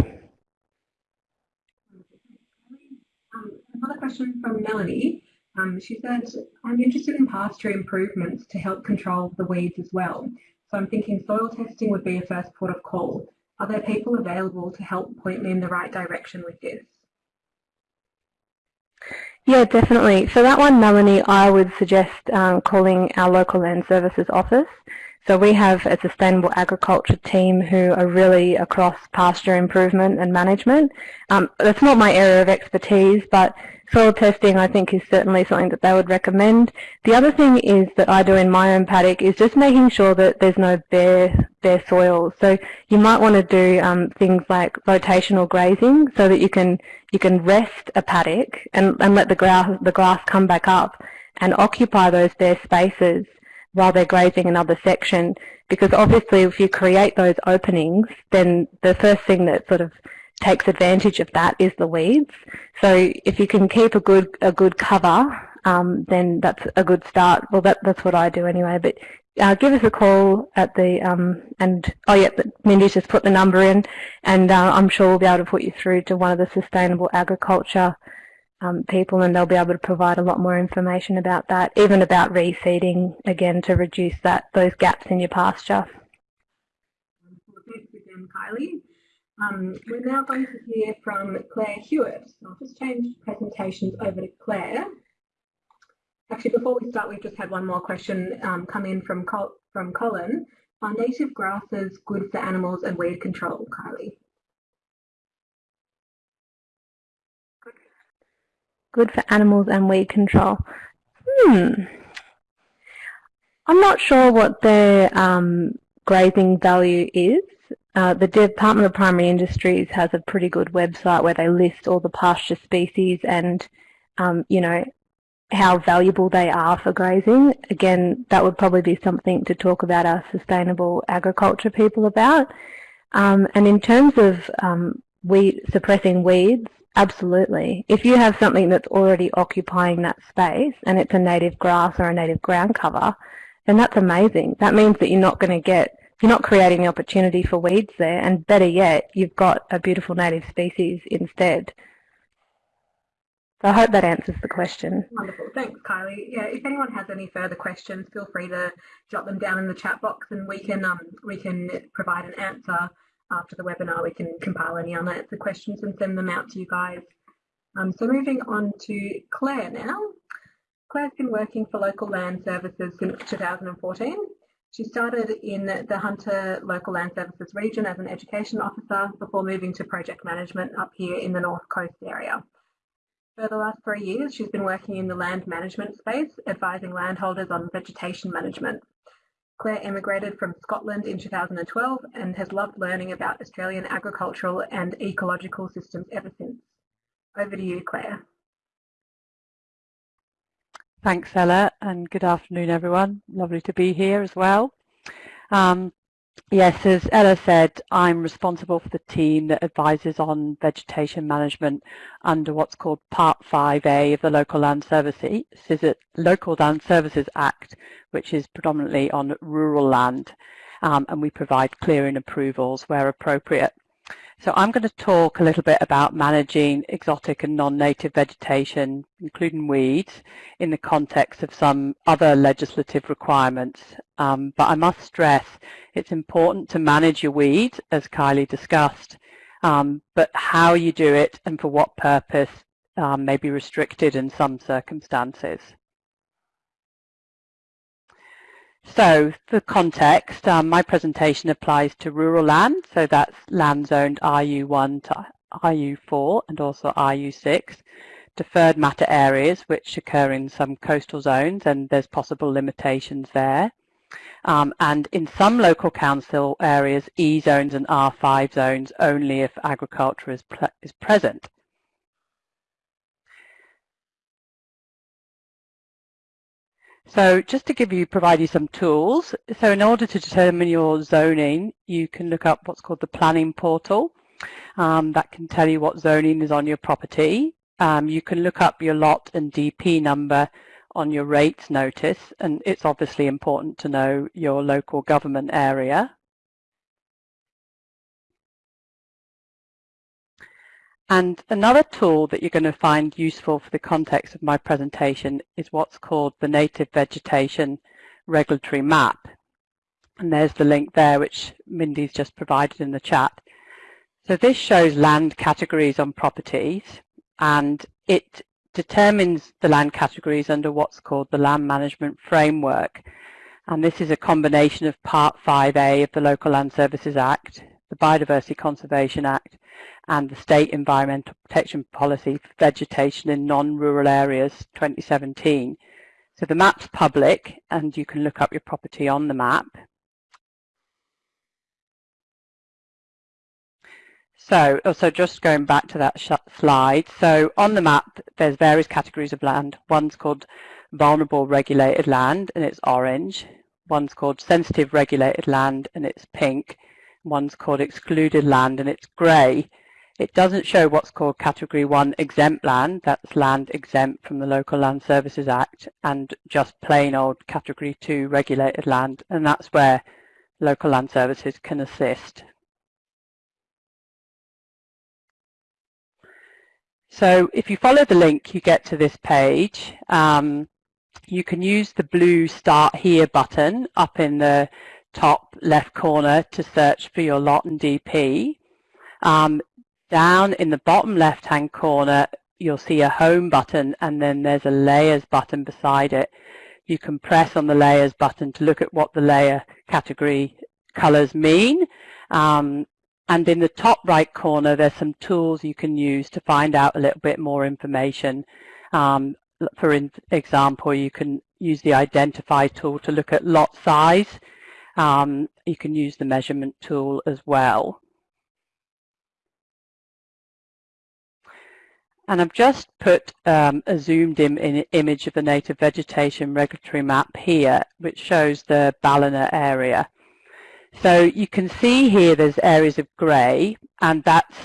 [SPEAKER 1] Um, another question from Melanie. Um, she said, I'm interested in pasture improvements to help control the weeds as well. So I'm thinking soil testing would be a first port of call. Are there people available to help point me in the right direction with this?
[SPEAKER 4] Yeah, definitely. For that one, Melanie, I would suggest um, calling our local land services office. So we have a sustainable agriculture team who are really across pasture improvement and management. Um, that's not my area of expertise, but soil testing I think is certainly something that they would recommend. The other thing is that I do in my own paddock is just making sure that there's no bare bare soil. So you might want to do um, things like rotational grazing so that you can you can rest a paddock and, and let the grass the grass come back up and occupy those bare spaces while they're grazing another section because obviously if you create those openings then the first thing that sort of takes advantage of that is the weeds. So if you can keep a good a good cover um, then that's a good start. Well, that, that's what I do anyway. But uh, give us a call at the um, and oh yeah, Mindy's just put the number in, and uh, I'm sure we'll be able to put you through to one of the sustainable agriculture um, people, and they'll be able to provide a lot more information about that, even about reseeding again to reduce that those gaps in your pasture.
[SPEAKER 1] Thanks again, Kylie. Um, we're now going to hear from Claire Hewitt. I'll just change presentations over to Claire. Actually, before we start, we've just had one more question um, come in from, Col from Colin. Are native grasses good for animals and weed control, Kylie?
[SPEAKER 4] Good for animals and weed control. Hmm. I'm not sure what their um, grazing value is. Uh, the Department of Primary Industries has a pretty good website where they list all the pasture species and, um, you know, how valuable they are for grazing. Again, that would probably be something to talk about our sustainable agriculture people about. Um, and in terms of um, weed, suppressing weeds, absolutely. If you have something that's already occupying that space and it's a native grass or a native ground cover, then that's amazing. That means that you're not going to get, you're not creating the opportunity for weeds there, and better yet, you've got a beautiful native species instead. So I hope that answers the question.
[SPEAKER 1] Wonderful. Thanks, Kylie. Yeah, if anyone has any further questions, feel free to jot them down in the chat box and we can um, we can provide an answer after the webinar. We can compile any unanswered questions and send them out to you guys. Um, so moving on to Claire now. Claire's been working for Local Land Services since 2014. She started in the Hunter Local Land Services region as an education officer before moving to project management up here in the North Coast area. For the last three years, she's been working in the land management space, advising landholders on vegetation management. Claire emigrated from Scotland in 2012 and has loved learning about Australian agricultural and ecological systems ever since. Over to you, Claire.
[SPEAKER 5] Thanks, Ella, and good afternoon, everyone. Lovely to be here as well. Um, Yes, as Ella said, I'm responsible for the team that advises on vegetation management under what's called Part 5A of the Local Land Services, Local Land Services Act, which is predominantly on rural land, um, and we provide clearing approvals where appropriate. So I'm going to talk a little bit about managing exotic and non-native vegetation, including weeds, in the context of some other legislative requirements. Um, but I must stress it's important to manage your weeds, as Kylie discussed, um, but how you do it and for what purpose um, may be restricted in some circumstances. So for context, um, my presentation applies to rural land, so that's land zoned RU1 to RU4 and also RU6. Deferred matter areas, which occur in some coastal zones, and there's possible limitations there. Um, and in some local council areas, E zones and R5 zones only if agriculture is, is present. So just to give you, provide you some tools. So in order to determine your zoning, you can look up what's called the planning portal. Um, that can tell you what zoning is on your property. Um, you can look up your lot and DP number on your rates notice, and it's obviously important to know your local government area. And another tool that you're going to find useful for the context of my presentation is what's called the Native Vegetation Regulatory Map. And there's the link there, which Mindy's just provided in the chat. So this shows land categories on properties, and it determines the land categories under what's called the Land Management Framework. And this is a combination of Part 5A of the Local Land Services Act, the Biodiversity Conservation Act, and the State Environmental Protection Policy for Vegetation in Non-Rural Areas 2017. So the map's public and you can look up your property on the map. So also just going back to that slide, so on the map there's various categories of land. One's called vulnerable regulated land and it's orange. One's called sensitive regulated land and it's pink. One's called excluded land and it's grey. It doesn't show what's called Category 1 exempt land, that's land exempt from the Local Land Services Act, and just plain old Category 2 regulated land, and that's where local land services can assist. So if you follow the link, you get to this page. Um, you can use the blue Start Here button up in the top left corner to search for your lot and DP. Um, down in the bottom left hand corner, you'll see a Home button and then there's a Layers button beside it you can press on the layers button to look at what the layer category colors mean. Um, and in the top right corner, there's some tools you can use to find out a little bit more information. Um, for example, you can use the identify tool to look at lot size. Um, you can use the measurement tool as well. And I've just put um, a zoomed in, in image of the native vegetation regulatory map here, which shows the Ballina area. So you can see here there's areas of grey, and that's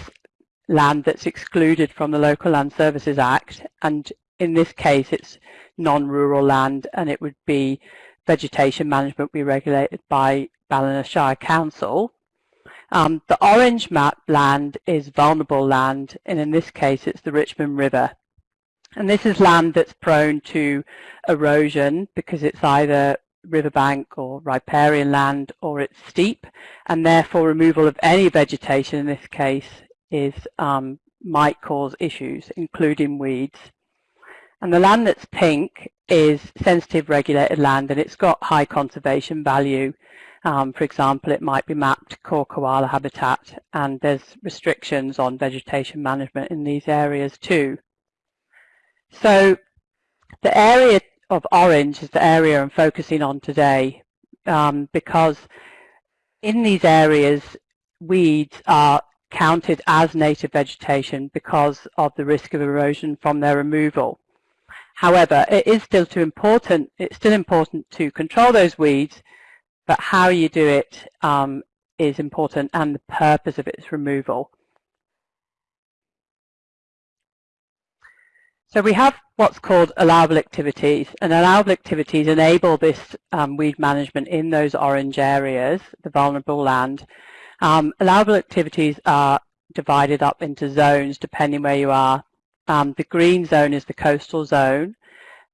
[SPEAKER 5] land that's excluded from the Local Land Services Act. And in this case, it's non-rural land, and it would be vegetation management be regulated by Ballina Shire Council. Um, the orange map land is vulnerable land, and in this case it's the Richmond River. And this is land that's prone to erosion because it's either riverbank or riparian land or it's steep, and therefore removal of any vegetation in this case is um, might cause issues, including weeds. And the land that's pink is sensitive regulated land and it's got high conservation value um, for example, it might be mapped core koala habitat and there's restrictions on vegetation management in these areas too. So the area of orange is the area I'm focusing on today um, because in these areas weeds are counted as native vegetation because of the risk of erosion from their removal. However, it is still too important, it's still important to control those weeds but how you do it um, is important and the purpose of its removal. So we have what's called allowable activities, and allowable activities enable this um, weed management in those orange areas, the vulnerable land. Um, allowable activities are divided up into zones depending where you are. Um, the green zone is the coastal zone,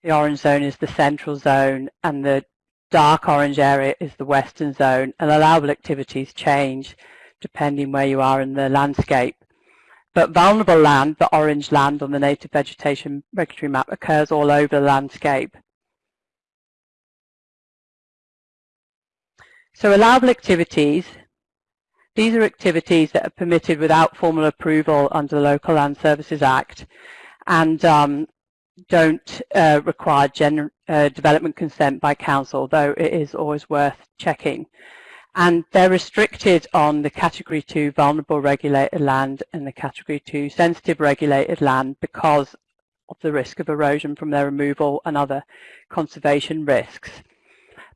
[SPEAKER 5] the orange zone is the central zone, and the dark orange area is the western zone and allowable activities change depending where you are in the landscape. But vulnerable land, the orange land on the native vegetation regulatory map, occurs all over the landscape. So allowable activities, these are activities that are permitted without formal approval under the Local Land Services Act and um, don't uh, require uh, development consent by council, though it is always worth checking. And they're restricted on the Category 2 vulnerable regulated land and the Category 2 sensitive regulated land because of the risk of erosion from their removal and other conservation risks.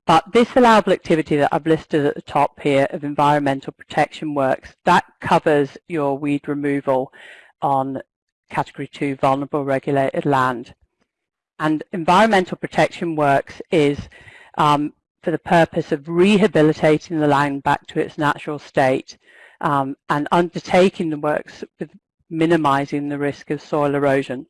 [SPEAKER 5] But this allowable activity that I've listed at the top here of environmental protection works, that covers your weed removal on Category 2 vulnerable regulated land. And environmental protection works is um, for the purpose of rehabilitating the land back to its natural state um, and undertaking the works with minimizing the risk of soil erosion.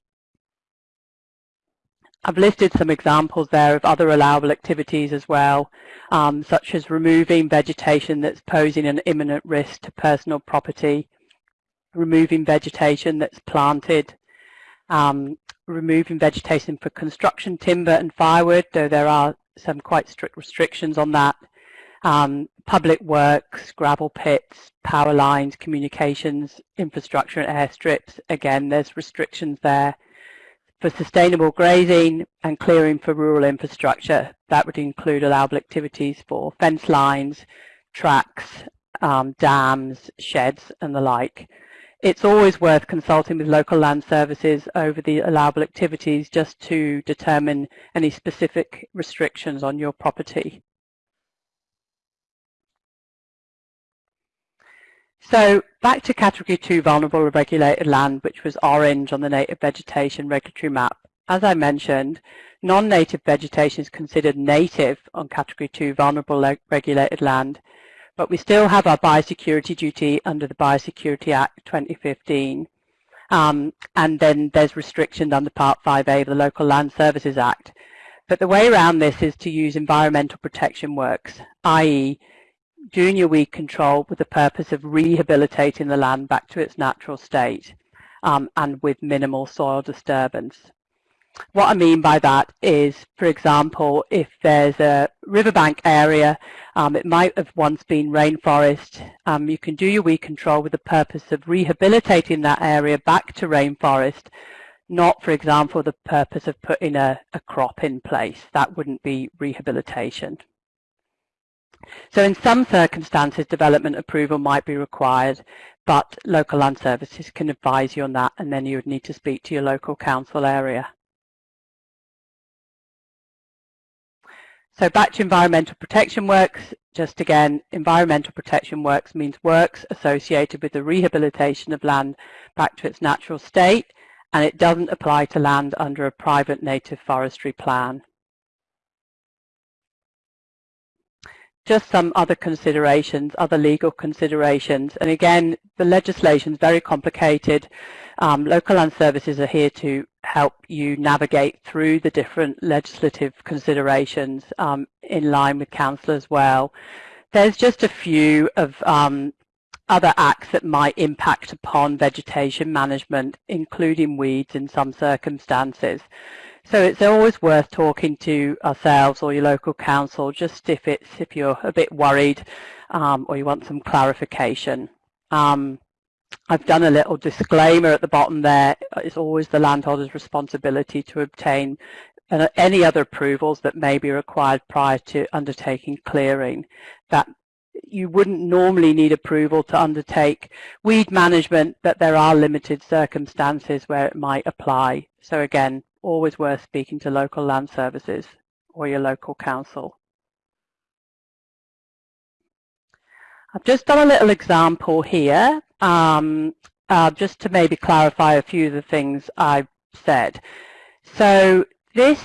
[SPEAKER 5] I've listed some examples there of other allowable activities as well, um, such as removing vegetation that's posing an imminent risk to personal property, removing vegetation that's planted, um, removing vegetation for construction timber and firewood, though there are some quite strict restrictions on that. Um, public works, gravel pits, power lines, communications, infrastructure and airstrips, again there's restrictions there. For sustainable grazing and clearing for rural infrastructure, that would include allowable activities for fence lines, tracks, um, dams, sheds and the like it's always worth consulting with local land services over the allowable activities just to determine any specific restrictions on your property. So back to category two vulnerable or regulated land, which was orange on the native vegetation regulatory map. As I mentioned, non-native vegetation is considered native on category two vulnerable regulated land but we still have our biosecurity duty under the Biosecurity Act 2015. Um, and then there's restrictions under Part 5A of the Local Land Services Act. But the way around this is to use environmental protection works, i.e. your weed control with the purpose of rehabilitating the land back to its natural state um, and with minimal soil disturbance. What I mean by that is, for example, if there's a riverbank area, um, it might have once been rainforest, um, you can do your weed control with the purpose of rehabilitating that area back to rainforest, not, for example, the purpose of putting a, a crop in place. That wouldn't be rehabilitation. So in some circumstances, development approval might be required, but local land services can advise you on that, and then you would need to speak to your local council area. So back to environmental protection works, just again, environmental protection works means works associated with the rehabilitation of land back to its natural state, and it doesn't apply to land under a private native forestry plan. Just some other considerations, other legal considerations, and again, the legislation is very complicated. Um, local land services are here to help you navigate through the different legislative considerations um, in line with council as well. There's just a few of um, other acts that might impact upon vegetation management, including weeds in some circumstances. So it's always worth talking to ourselves or your local council, just if it's if you're a bit worried um, or you want some clarification. Um, I've done a little disclaimer at the bottom there. It's always the landholder's responsibility to obtain any other approvals that may be required prior to undertaking clearing. That you wouldn't normally need approval to undertake weed management, but there are limited circumstances where it might apply. So again, always worth speaking to local land services or your local council. I've just done a little example here um, uh, just to maybe clarify a few of the things I've said. So this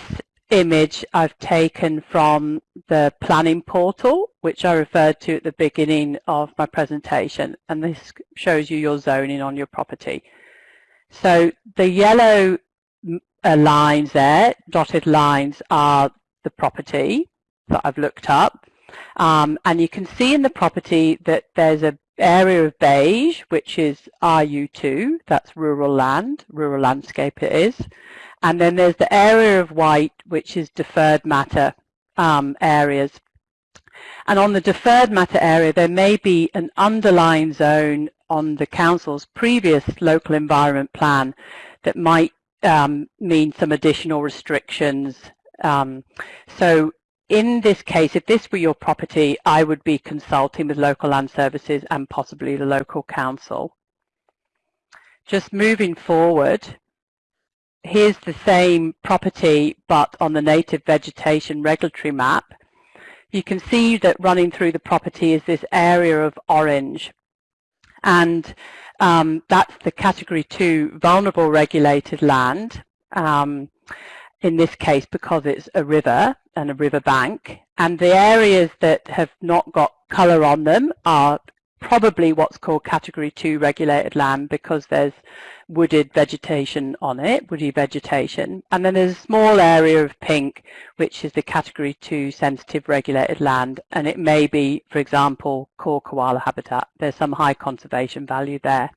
[SPEAKER 5] image I've taken from the planning portal, which I referred to at the beginning of my presentation, and this shows you your zoning on your property. So the yellow uh, lines there, dotted lines, are the property that I've looked up. Um, and you can see in the property that there's an area of beige, which is RU2, that's rural land, rural landscape it is. And then there's the area of white, which is deferred matter um, areas. And on the deferred matter area, there may be an underlying zone on the council's previous local environment plan that might um, mean some additional restrictions. Um, so in this case, if this were your property, I would be consulting with local land services and possibly the local council. Just moving forward, here's the same property but on the native vegetation regulatory map. You can see that running through the property is this area of orange and um, that's the category 2 vulnerable regulated land um, in this case because it's a river and a river bank and the areas that have not got colour on them are probably what's called category 2 regulated land because there's wooded vegetation on it, woody vegetation. And then there's a small area of pink, which is the category 2 sensitive regulated land. And it may be, for example, core koala habitat. There's some high conservation value there.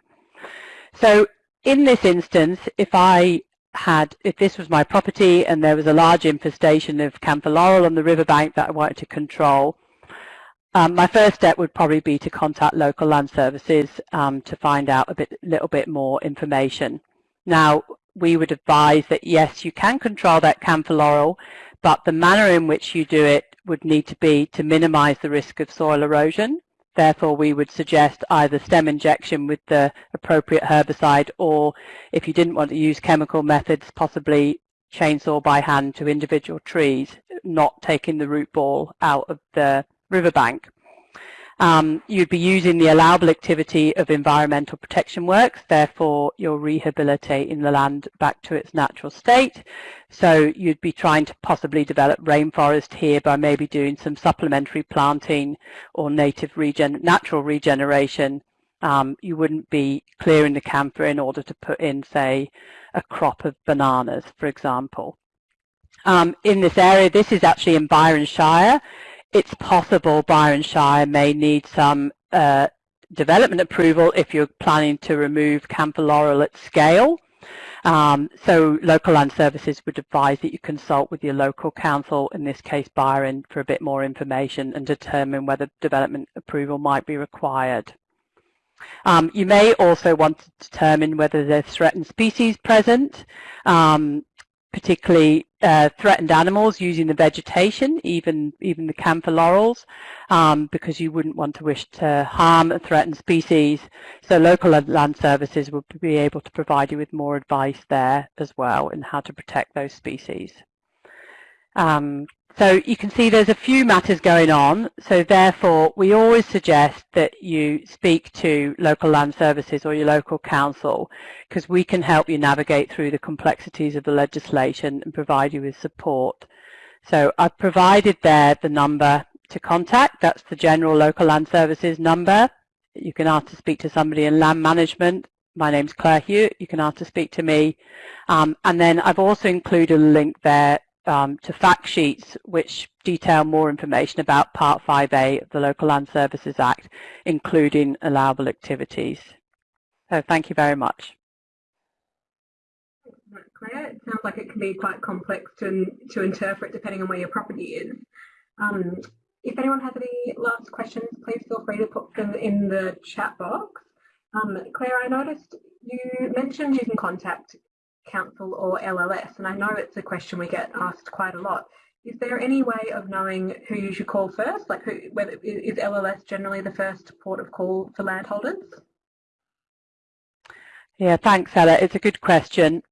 [SPEAKER 5] So in this instance, if I had, if this was my property and there was a large infestation of camphor laurel on the riverbank that I wanted to control, um, my first step would probably be to contact local land services um, to find out a bit, little bit more information. Now, we would advise that yes, you can control that camphor laurel, but the manner in which you do it would need to be to minimize the risk of soil erosion. Therefore, we would suggest either stem injection with the appropriate herbicide or if you didn't want to use chemical methods, possibly chainsaw by hand to individual trees, not taking the root ball out of the riverbank. Um, you'd be using the allowable activity of environmental protection works, therefore you're rehabilitating the land back to its natural state. So you'd be trying to possibly develop rainforest here by maybe doing some supplementary planting or native regen natural regeneration. Um, you wouldn't be clearing the camphor in order to put in, say, a crop of bananas, for example. Um, in this area, this is actually in Byron Shire it's possible Byron Shire may need some uh, development approval if you're planning to remove camphor laurel at scale. Um, so local land services would advise that you consult with your local council, in this case Byron, for a bit more information and determine whether development approval might be required. Um, you may also want to determine whether there's threatened species present. Um, particularly uh, threatened animals using the vegetation, even even the camphor laurels, um, because you wouldn't want to wish to harm a threatened species. So local land services will be able to provide you with more advice there as well in how to protect those species. Um, so you can see there's a few matters going on. So therefore, we always suggest that you speak to local land services or your local council because we can help you navigate through the complexities of the legislation and provide you with support. So I've provided there the number to contact. That's the general local land services number. You can ask to speak to somebody in land management. My name's Claire Hewitt. You can ask to speak to me. Um, and then I've also included a link there um, to fact sheets which detail more information about Part 5A of the Local Land Services Act, including allowable activities. So thank you very much.
[SPEAKER 1] Claire, it sounds like it can be quite complex to, to interpret depending on where your property is. Um, if anyone has any last questions, please feel free to put them in the chat box. Um, Claire, I noticed you mentioned you can contact council or LLS? And I know it's a question we get asked quite a lot. Is there any way of knowing who you should call first? Like, who, whether is LLS generally the first port of call for landholders?
[SPEAKER 5] Yeah, thanks, Ella. It's a good question.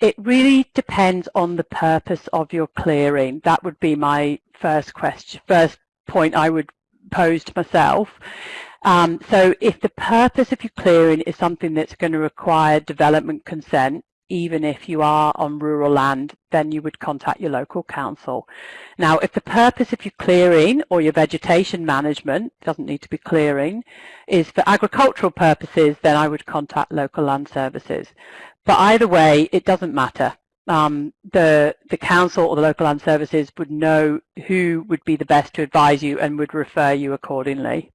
[SPEAKER 5] It really depends on the purpose of your clearing. That would be my first question, first point I would pose to myself. Um, so if the purpose of your clearing is something that's going to require development consent, even if you are on rural land, then you would contact your local council. Now, if the purpose of your clearing or your vegetation management, doesn't need to be clearing, is for agricultural purposes, then I would contact local land services. But either way, it doesn't matter. Um, the, the council or the local land services would know who would be the best to advise you and would refer you accordingly.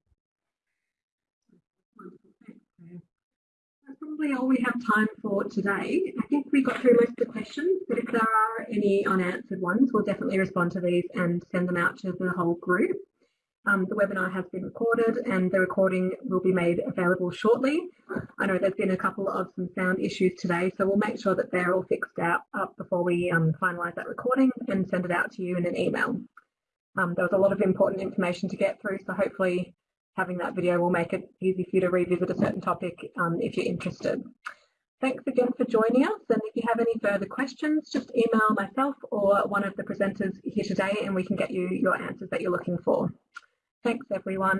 [SPEAKER 1] Probably all we have time for today. I think we got through most of the questions, but if there are any unanswered ones, we'll definitely respond to these and send them out to the whole group. Um, the webinar has been recorded and the recording will be made available shortly. I know there's been a couple of some sound issues today, so we'll make sure that they're all fixed out up before we um, finalise that recording and send it out to you in an email. Um, there was a lot of important information to get through, so hopefully having that video will make it easy for you to revisit a certain topic um, if you're interested. Thanks again for joining us and if you have any further questions just email myself or one of the presenters here today and we can get you your answers that you're looking for. Thanks everyone.